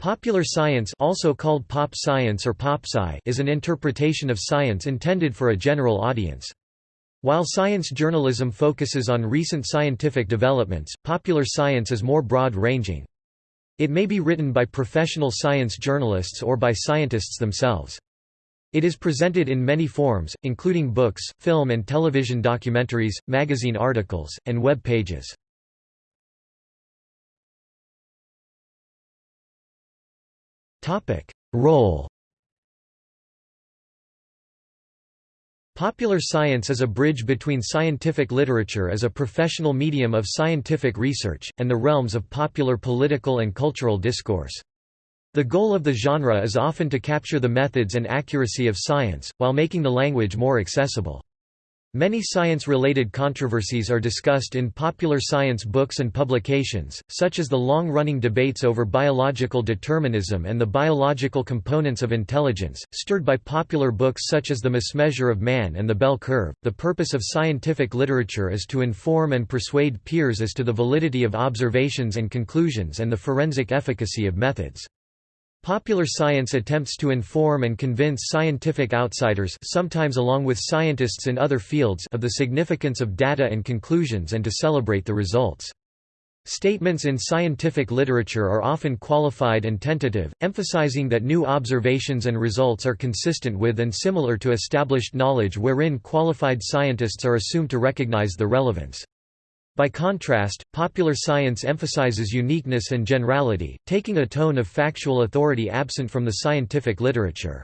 Popular science also called pop science or popsci is an interpretation of science intended for a general audience. While science journalism focuses on recent scientific developments, popular science is more broad-ranging. It may be written by professional science journalists or by scientists themselves. It is presented in many forms, including books, film and television documentaries, magazine articles, and web pages. Role Popular science is a bridge between scientific literature as a professional medium of scientific research, and the realms of popular political and cultural discourse. The goal of the genre is often to capture the methods and accuracy of science, while making the language more accessible. Many science-related controversies are discussed in popular science books and publications, such as the long-running debates over biological determinism and the biological components of intelligence, stirred by popular books such as The Mismeasure of Man and The Bell Curve. The purpose of scientific literature is to inform and persuade peers as to the validity of observations and conclusions and the forensic efficacy of methods. Popular science attempts to inform and convince scientific outsiders sometimes along with scientists in other fields of the significance of data and conclusions and to celebrate the results. Statements in scientific literature are often qualified and tentative, emphasizing that new observations and results are consistent with and similar to established knowledge wherein qualified scientists are assumed to recognize the relevance. By contrast, popular science emphasizes uniqueness and generality, taking a tone of factual authority absent from the scientific literature.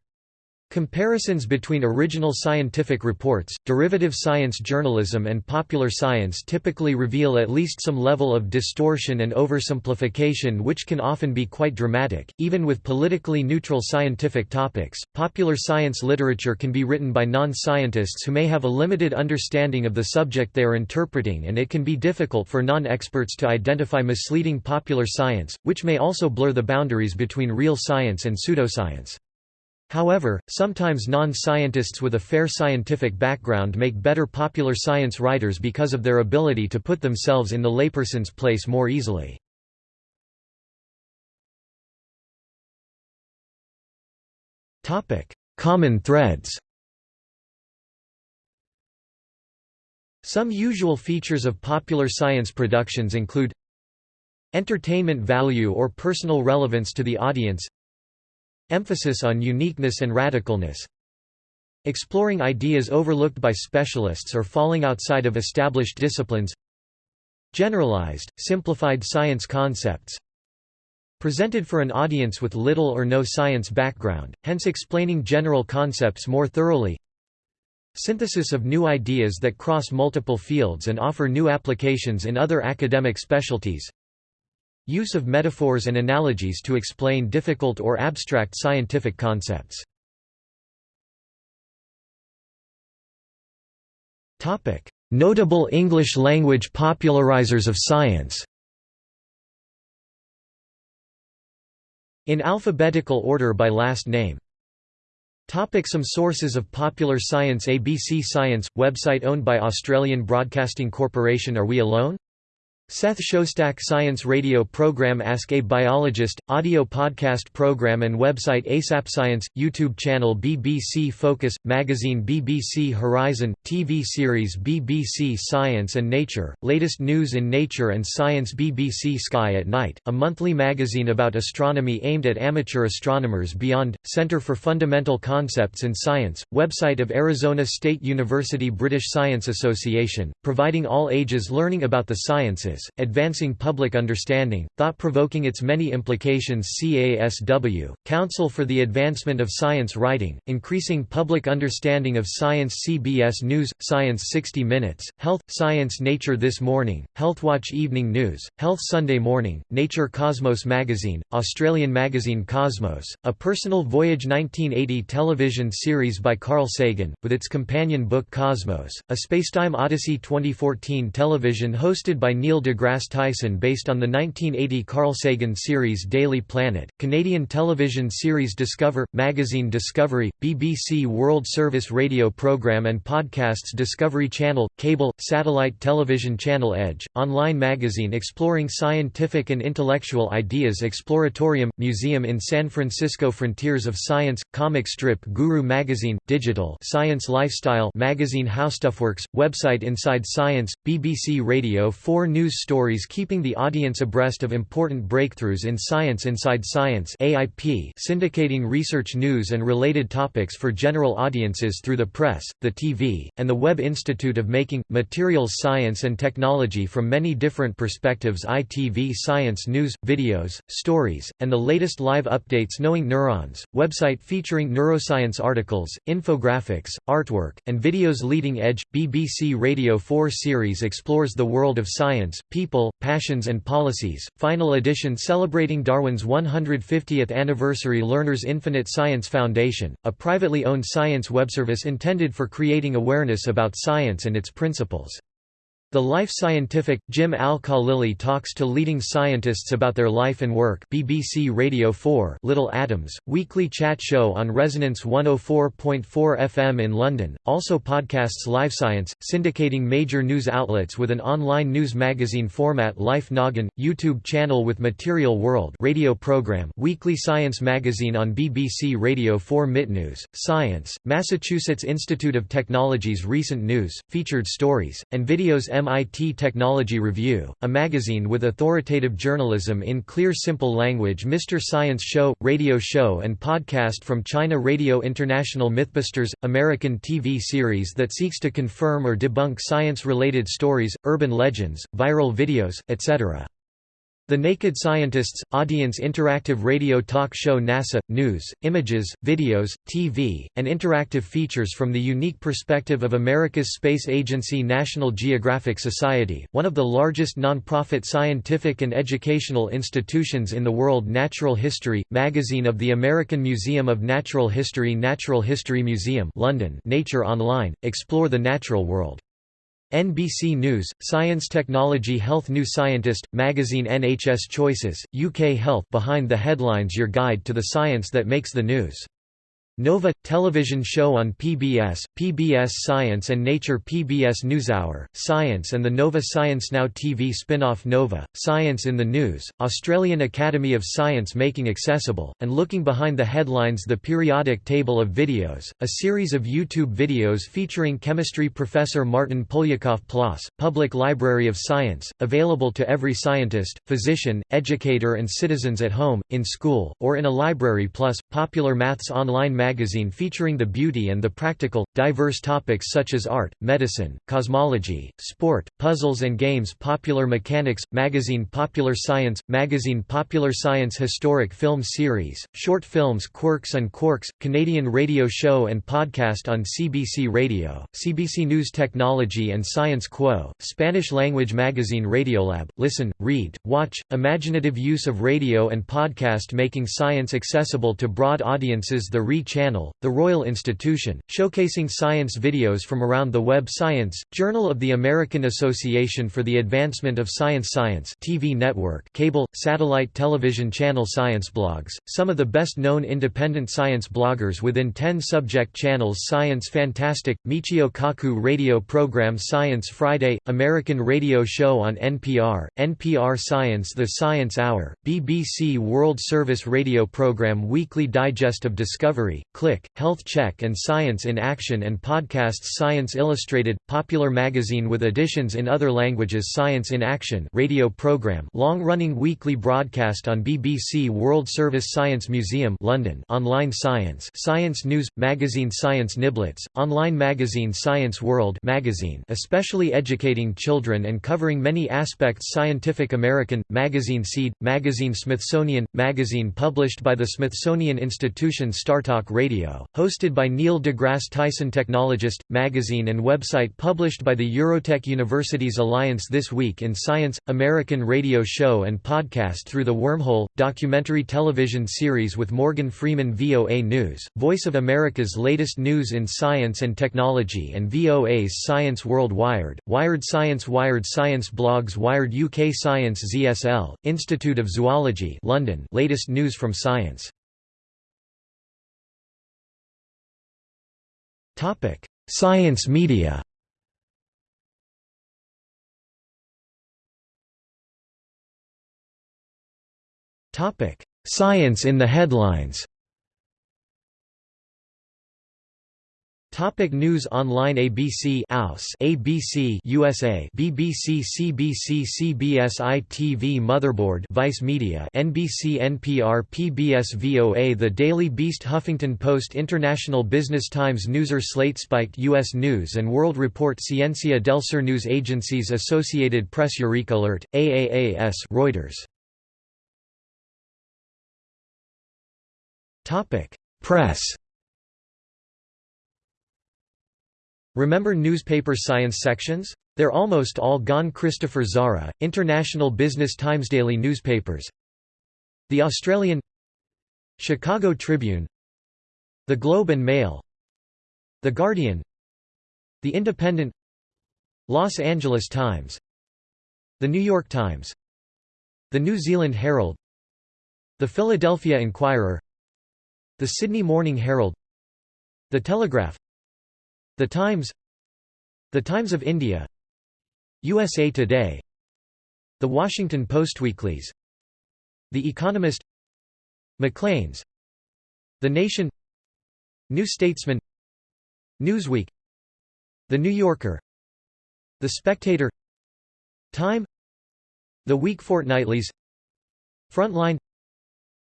Comparisons between original scientific reports, derivative science journalism and popular science typically reveal at least some level of distortion and oversimplification which can often be quite dramatic. Even with politically neutral scientific topics, popular science literature can be written by non-scientists who may have a limited understanding of the subject they are interpreting and it can be difficult for non-experts to identify misleading popular science, which may also blur the boundaries between real science and pseudoscience. However, sometimes non-scientists with a fair scientific background make better popular science writers because of their ability to put themselves in the layperson's place more easily. Common threads Some usual features of popular science productions include Entertainment value or personal relevance to the audience Emphasis on uniqueness and radicalness. Exploring ideas overlooked by specialists or falling outside of established disciplines. Generalized, simplified science concepts. Presented for an audience with little or no science background, hence explaining general concepts more thoroughly. Synthesis of new ideas that cross multiple fields and offer new applications in other academic specialties Use of metaphors and analogies to explain difficult or abstract scientific concepts. Notable English-language popularizers of science In alphabetical order by last name Topic some sources of popular science ABC Science, website owned by Australian Broadcasting Corporation Are We Alone? Seth Shostak Science Radio Program Ask a Biologist, audio podcast program and website ASAP Science, YouTube channel BBC Focus, magazine BBC Horizon, TV series BBC Science and Nature, latest news in Nature and Science BBC Sky at Night, a monthly magazine about astronomy aimed at amateur astronomers beyond, Centre for Fundamental Concepts in Science, website of Arizona State University British Science Association, providing all ages learning about the sciences Advancing Public Understanding, Thought-Provoking Its Many Implications CASW, Council for the Advancement of Science Writing, Increasing Public Understanding of Science CBS News, Science 60 Minutes, Health, Science Nature This Morning, Healthwatch Evening News, Health Sunday Morning, Nature Cosmos Magazine, Australian magazine Cosmos, A Personal Voyage 1980 television series by Carl Sagan, with its companion book Cosmos, a Spacetime Odyssey 2014 television hosted by Neil deGrasse Tyson based on the 1980 Carl Sagan series Daily Planet, Canadian television series Discover, magazine Discovery, BBC World Service radio program and podcasts Discovery Channel, cable, satellite television channel Edge, online magazine exploring scientific and intellectual ideas Exploratorium, museum in San Francisco Frontiers of Science, comic strip Guru magazine, digital Science Lifestyle magazine HowStuffWorks, website Inside Science, BBC Radio 4 news stories keeping the audience abreast of important breakthroughs in science Inside Science AIP syndicating research news and related topics for general audiences through the press, the TV, and the Web Institute of Making, Materials Science and Technology from many different perspectives ITV Science News, videos, stories, and the latest live updates Knowing Neurons, website featuring neuroscience articles, infographics, artwork, and videos Leading Edge, BBC Radio 4 series explores the world of science, people, passions and policies, final edition celebrating Darwin's 150th anniversary Learners Infinite Science Foundation, a privately owned science webservice intended for creating awareness about science and its principles. The Life Scientific, Jim Al-Khalili talks to leading scientists about their life and work. BBC Radio 4 Little Atoms, weekly chat show on Resonance 104.4 FM in London, also podcasts Live Science, syndicating major news outlets with an online news magazine format. Life Noggin, YouTube channel with Material World radio program. Weekly science magazine on BBC Radio 4 MITnews, Science, Massachusetts Institute of Technology's recent news, featured stories, and videos MIT Technology Review, a magazine with authoritative journalism in clear simple language Mr. Science Show, radio show and podcast from China Radio International Mythbusters, American TV series that seeks to confirm or debunk science-related stories, urban legends, viral videos, etc. The Naked Scientists – Audience interactive radio talk show NASA – news, images, videos, TV, and interactive features from the unique perspective of America's space agency National Geographic Society, one of the largest non-profit scientific and educational institutions in the world Natural History – magazine of the American Museum of Natural History Natural History Museum London Nature Online – explore the natural world. NBC News, Science Technology Health New Scientist, magazine NHS Choices, UK Health Behind the Headlines Your guide to the science that makes the news. Nova – television show on PBS, PBS Science and Nature PBS NewsHour, Science and the Nova Science Now TV spin-off Nova, Science in the News, Australian Academy of Science Making Accessible, and looking behind the headlines The Periodic Table of Videos, a series of YouTube videos featuring chemistry professor Martyn Poliakoff PLOS, Public Library of Science, available to every scientist, physician, educator and citizens at home, in school, or in a library plus, Popular Maths online magazine featuring the beauty and the practical, diverse topics such as art, medicine, cosmology, sport, puzzles and games Popular Mechanics, magazine Popular Science, magazine Popular Science Historic Film Series, short films Quirks and Quarks, Canadian radio show and podcast on CBC Radio, CBC News Technology and Science Quo, Spanish-language magazine Radiolab, listen, read, watch, imaginative use of radio and podcast making science accessible to broad audiences. The RE Channel, the Royal Institution, showcasing science videos from around the web Science, Journal of the American Association for the Advancement of Science Science TV network cable, satellite television channel Science blogs, some of the best-known independent science bloggers within 10 subject channels Science Fantastic, Michio Kaku radio program Science Friday, American radio show on NPR, NPR Science The Science Hour, BBC World Service radio program Weekly Digest of Discovery, Click, Health Check and Science in Action and podcasts Science Illustrated, popular magazine with editions in other languages Science in Action radio program long-running weekly broadcast on BBC World Service Science Museum London online science Science News, magazine Science Niblets, online magazine Science World magazine especially educating children and covering many aspects Scientific American, magazine Seed, magazine Smithsonian, magazine published by the Smithsonian Institution StarTalk Radio, hosted by Neil deGrasse Tyson Technologist, magazine and website published by the Eurotech Universities Alliance This Week in Science, American radio show and podcast Through the Wormhole, documentary television series with Morgan Freeman VOA News, Voice of America's latest news in science and technology and VOA's Science World Wired, Wired Science Wired Science Blogs Wired UK Science ZSL, Institute of Zoology London latest news from science Topic: Science media. Topic: Science in the headlines. Topic News Online ABC AUS ABC USA BBC CBC CBS ITV Motherboard Vice Media NBC NPR PBS VOA The Daily Beast Huffington Post International Business Times Newser Slate Spiked U.S. News and World Report Ciencia del Sur News Agencies Associated Press EurekAlert, AAAS Reuters Topic Press Remember newspaper science sections? They're almost all gone. Christopher Zara, International Business Times Daily newspapers. The Australian Chicago Tribune. The Globe and Mail. The Guardian. The Independent. Los Angeles Times. The New York Times. The New Zealand Herald. The Philadelphia Inquirer. The Sydney Morning Herald. The Telegraph the Times The Times of India USA Today The Washington Post Weeklies The Economist Maclean's The Nation New Statesman Newsweek The New Yorker The Spectator Time The Week Fortnightlies Frontline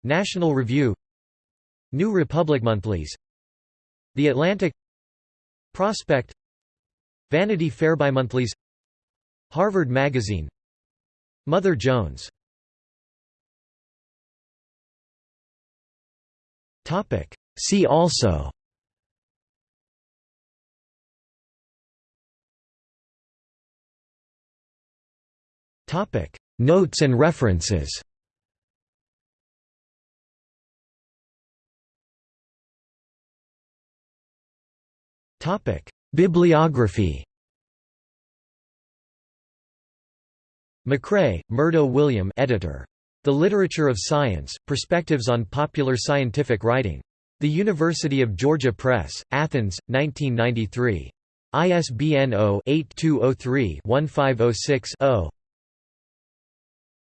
National Review New Republic Monthlies The Atlantic Prospect Vanity Fair Bimonthlies Harvard Magazine Mother Jones See also Topic. Notes and references Topic: Bibliography. McRae, Murdo William, editor. The Literature of Science: Perspectives on Popular Scientific Writing. The University of Georgia Press, Athens, 1993. ISBN 0-8203-1506-0.